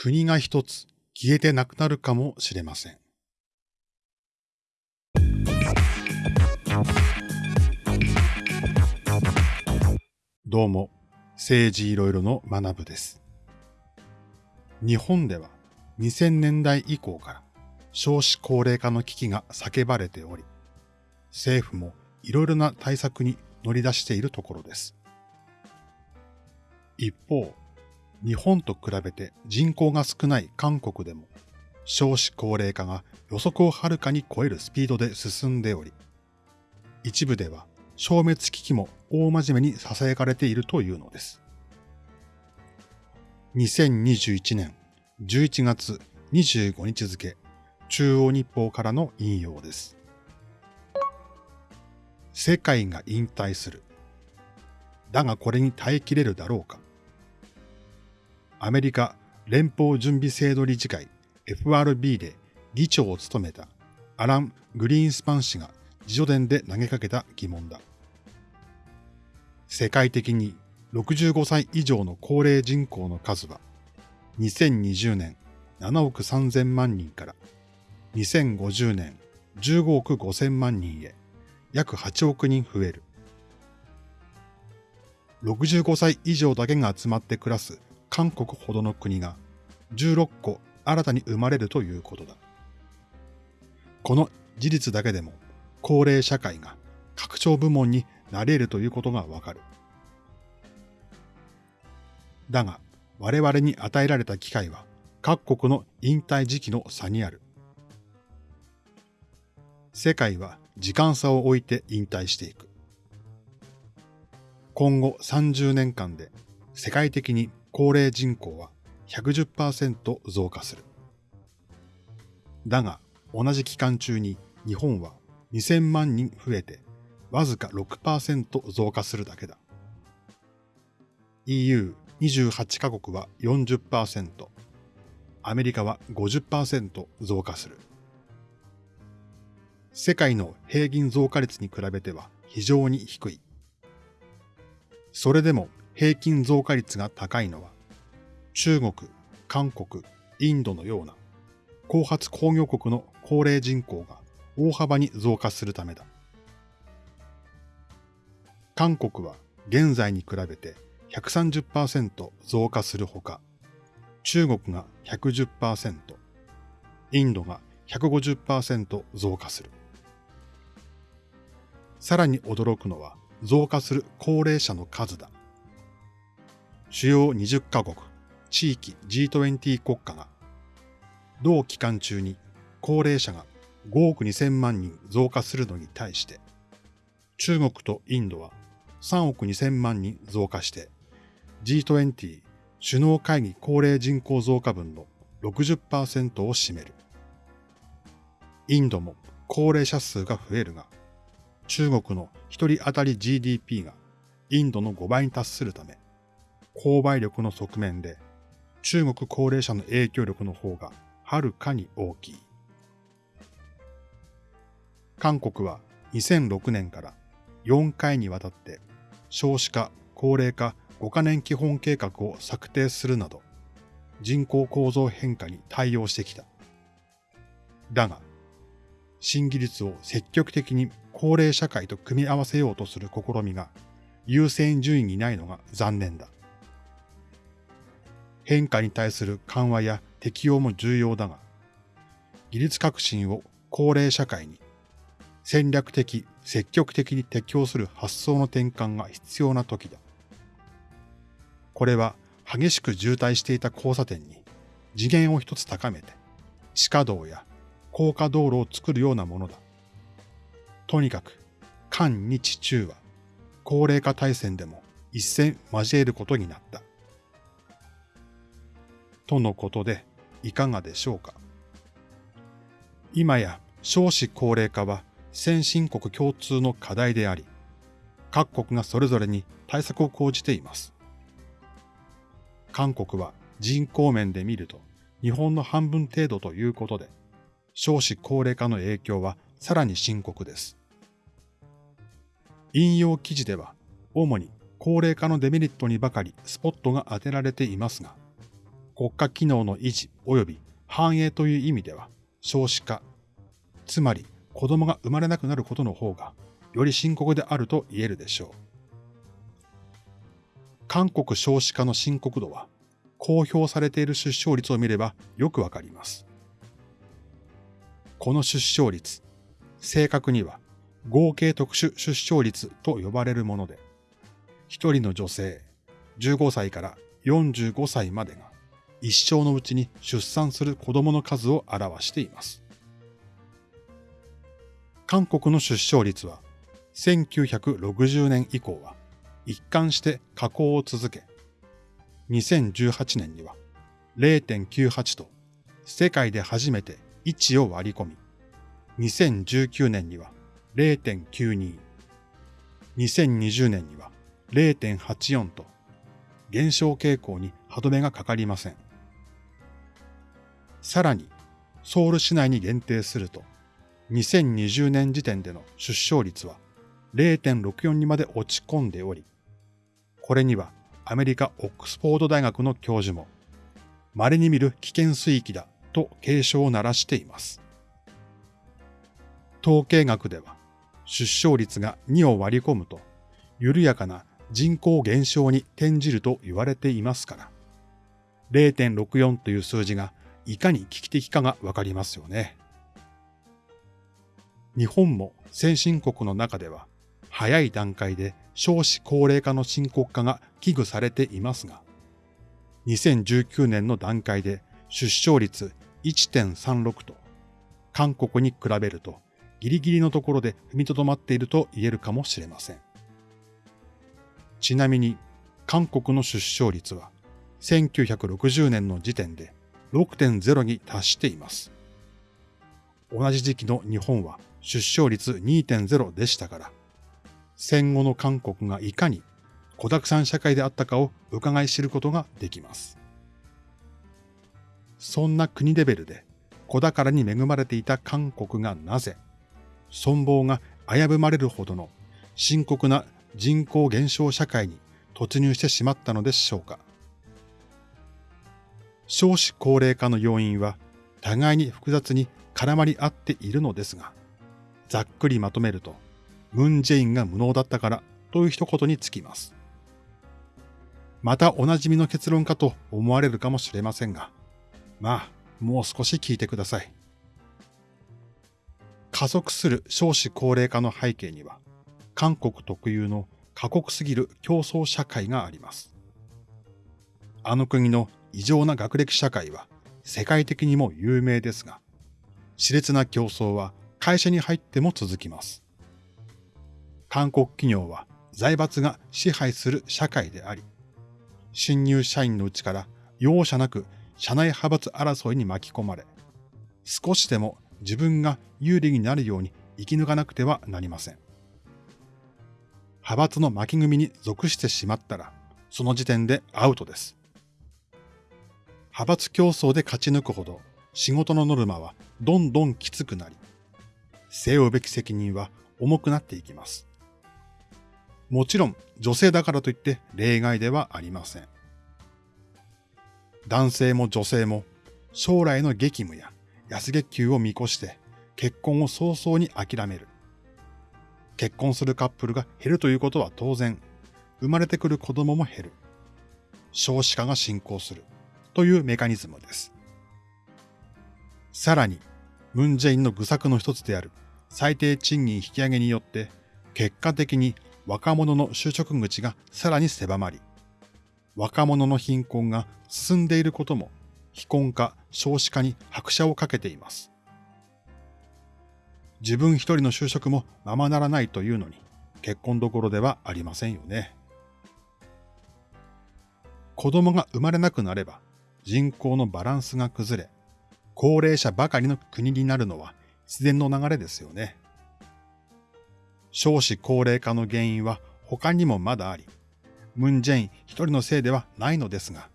国が一つ消えてなくなるかもしれません。どうも、政治いろいろの学部です。日本では2000年代以降から少子高齢化の危機が叫ばれており、政府もいろいろな対策に乗り出しているところです。一方、日本と比べて人口が少ない韓国でも少子高齢化が予測をはるかに超えるスピードで進んでおり、一部では消滅危機も大真面目に囁かれているというのです。2021年11月25日付、中央日報からの引用です。世界が引退する。だがこれに耐えきれるだろうか。アメリカ連邦準備制度理事会 FRB で議長を務めたアラン・グリーンスパン氏が自助伝で投げかけた疑問だ。世界的に65歳以上の高齢人口の数は2020年7億3000万人から2050年15億5000万人へ約8億人増える。65歳以上だけが集まって暮らす韓国ほどの国が16個新たに生まれるということだ。この事実だけでも高齢社会が拡張部門になれるということがわかる。だが我々に与えられた機会は各国の引退時期の差にある。世界は時間差を置いて引退していく。今後30年間で世界的に高齢人口は110%増加する。だが、同じ期間中に日本は2000万人増えてわずか6%増加するだけだ。EU28 カ国は40%、アメリカは50%増加する。世界の平均増加率に比べては非常に低い。それでも平均増加率が高いのは、中国、韓国、インドのような後発工業国の高齢人口が大幅に増加するためだ。韓国は現在に比べて130%増加するほか、中国が110%、インドが150%増加する。さらに驚くのは増加する高齢者の数だ。主要20カ国、地域 G20 国家が、同期間中に高齢者が5億2000万人増加するのに対して、中国とインドは3億2000万人増加して、G20 首脳会議高齢人口増加分の60%を占める。インドも高齢者数が増えるが、中国の一人当たり GDP がインドの5倍に達するため、購買力の側面で中国高齢者の影響力の方がはるかに大きい。韓国は2006年から4回にわたって少子化、高齢化5カ年基本計画を策定するなど人口構造変化に対応してきた。だが、新技術を積極的に高齢社会と組み合わせようとする試みが優先順位にないのが残念だ。変化に対する緩和や適用も重要だが、技術革新を高齢社会に戦略的、積極的に適用する発想の転換が必要な時だ。これは激しく渋滞していた交差点に次元を一つ高めて、地下道や高架道路を作るようなものだ。とにかく、韓日中は高齢化対戦でも一戦交えることになった。とのことでいかがでしょうか？今や少子高齢化は先進国共通の課題であり、各国がそれぞれに対策を講じています。韓国は人口面で見ると日本の半分程度ということで、少子高齢化の影響はさらに深刻です。引用記事では、主に高齢化のデメリットにばかりスポットが当てられていますが、国家機能の維持及び繁栄という意味では少子化、つまり子供が生まれなくなることの方がより深刻であると言えるでしょう。韓国少子化の深刻度は公表されている出生率を見ればよくわかります。この出生率、正確には合計特殊出生率と呼ばれるもので、一人の女性15歳から45歳までが一生のうちに出産する子供の数を表しています。韓国の出生率は1960年以降は一貫して下降を続け、2018年には0.98と世界で初めて位置を割り込み、2019年には0.92、2020年には0.84と減少傾向に歯止めがかかりません。さらに、ソウル市内に限定すると、2020年時点での出生率は0.64にまで落ち込んでおり、これにはアメリカ・オックスフォード大学の教授も、稀に見る危険水域だと警鐘を鳴らしています。統計学では、出生率が2を割り込むと、緩やかな人口減少に転じると言われていますから、0.64という数字がいかに危機的かがわかりますよね。日本も先進国の中では、早い段階で少子高齢化の深刻化が危惧されていますが、2019年の段階で出生率1.36と、韓国に比べるとギリギリのところで踏みとどまっていると言えるかもしれません。ちなみに、韓国の出生率は1960年の時点で6.0に達しています。同じ時期の日本は出生率2.0でしたから、戦後の韓国がいかに子沢山社会であったかを伺い知ることができます。そんな国レベルで子宝に恵まれていた韓国がなぜ、存亡が危ぶまれるほどの深刻な人口減少社会に突入してしまったのでしょうか。少子高齢化の要因は互いに複雑に絡まり合っているのですが、ざっくりまとめると、ムン・ジェインが無能だったからという一言につきます。またおなじみの結論かと思われるかもしれませんが、まあ、もう少し聞いてください。加速する少子高齢化の背景には、韓国特有の過酷すぎる競争社会があります。あの国の異常な学歴社会は世界的にも有名ですが、熾烈な競争は会社に入っても続きます。韓国企業は財閥が支配する社会であり、新入社員のうちから容赦なく社内派閥争いに巻き込まれ、少しでも自分が有利になるように生き抜かなくてはなりません。派閥の巻き組に属してしまったら、その時点でアウトです。派閥競争で勝ち抜くほど仕事のノルマはどんどんきつくなり、背負うべき責任は重くなっていきます。もちろん女性だからといって例外ではありません。男性も女性も将来の激務や安月給を見越して結婚を早々に諦める。結婚するカップルが減るということは当然、生まれてくる子供も減る。少子化が進行する。というメカニズムです。さらに、ムンジェインの愚策の一つである最低賃金引き上げによって、結果的に若者の就職口がさらに狭まり、若者の貧困が進んでいることも、非婚化、少子化に拍車をかけています。自分一人の就職もままならないというのに、結婚どころではありませんよね。子供が生まれなくなれば、人口のバランスが崩れ、高齢者ばかりの国になるのは自然の流れですよね。少子高齢化の原因は他にもまだあり、ムン・ジェイン一人のせいではないのですが、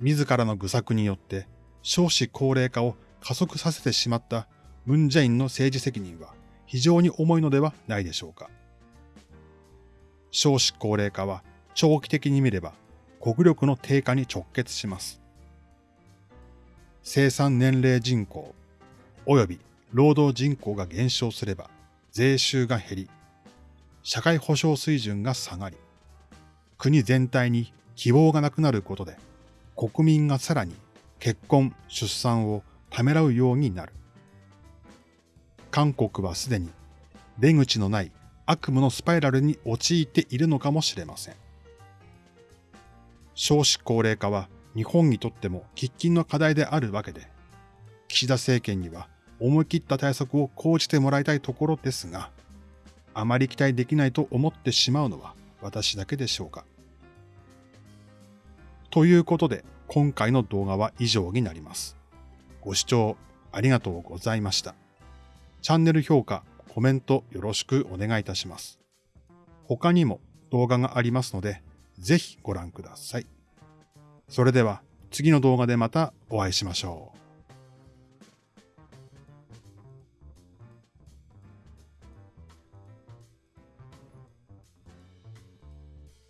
自らの愚策によって少子高齢化を加速させてしまったムン・ジェインの政治責任は非常に重いのではないでしょうか。少子高齢化は長期的に見れば国力の低下に直結します。生産年齢人口及び労働人口が減少すれば税収が減り、社会保障水準が下がり、国全体に希望がなくなることで、国民がさらに結婚、出産をためらうようになる。韓国はすでに出口のない悪夢のスパイラルに陥っているのかもしれません。少子高齢化は日本にとっても喫緊の課題であるわけで、岸田政権には思い切った対策を講じてもらいたいところですが、あまり期待できないと思ってしまうのは私だけでしょうか。ということで、今回の動画は以上になります。ご視聴ありがとうございました。チャンネル評価、コメントよろしくお願いいたします。他にも動画がありますので、ぜひご覧ください。それでは次の動画でまたお会いしましょう。